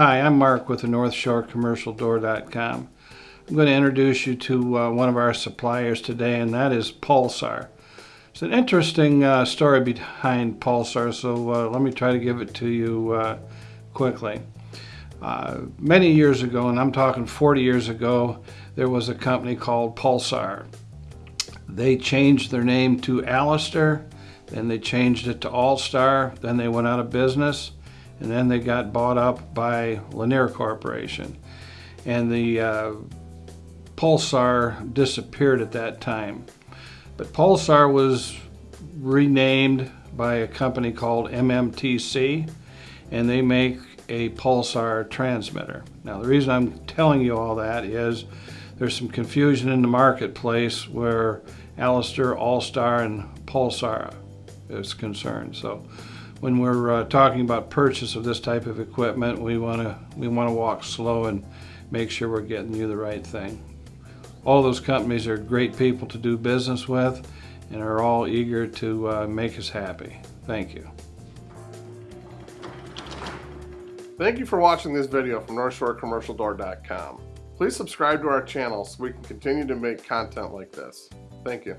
Hi, I'm Mark with the North Shore Commercial Door.com. I'm going to introduce you to uh, one of our suppliers today, and that is Pulsar. It's an interesting uh, story behind Pulsar, so uh, let me try to give it to you uh, quickly. Uh, many years ago, and I'm talking 40 years ago, there was a company called Pulsar. They changed their name to Alister, then they changed it to All-Star, then they went out of business, and then they got bought up by Linear Corporation. And the uh, Pulsar disappeared at that time. But Pulsar was renamed by a company called MMTC, and they make a Pulsar transmitter. Now the reason I'm telling you all that is there's some confusion in the marketplace where Alister, All-Star, and Pulsar is concerned. So when we're uh, talking about purchase of this type of equipment, we want to we want to walk slow and make sure we're getting you the right thing. All those companies are great people to do business with and are all eager to uh, make us happy. Thank you. Thank you for watching this video from NorthshoreCommercialDoor.com. Please subscribe to our channel so we can continue to make content like this. Thank you.